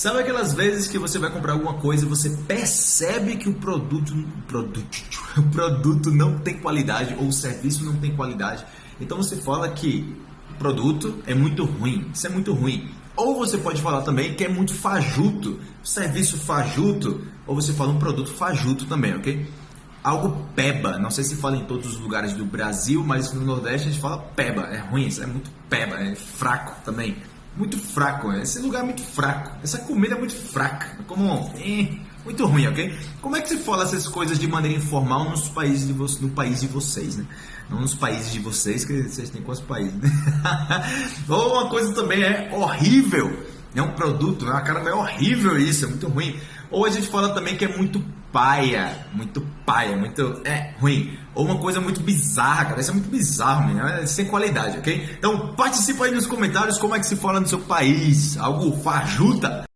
Sabe aquelas vezes que você vai comprar alguma coisa e você percebe que o produto, produto, o produto não tem qualidade ou o serviço não tem qualidade? Então você fala que o produto é muito ruim, isso é muito ruim. Ou você pode falar também que é muito fajuto, serviço fajuto, ou você fala um produto fajuto também, ok? Algo peba, não sei se fala em todos os lugares do Brasil, mas no Nordeste a gente fala peba, é ruim, é muito peba, é fraco também muito fraco. Né? Esse lugar é muito fraco. Essa comida é muito fraca. É como eh, muito ruim, ok? Como é que se fala essas coisas de maneira informal nos países de vo... no país de vocês, né? Não nos países de vocês, que vocês têm quantos países, né? Ou uma coisa também é horrível. É um produto, né? cara, é horrível isso, é muito ruim. Ou a gente fala também que é muito paia, muito paia, muito é ruim. Ou uma coisa muito bizarra, cara. Isso é muito bizarro, menino. É sem qualidade, ok? Então participa aí nos comentários como é que se fala no seu país. Algo fajuta.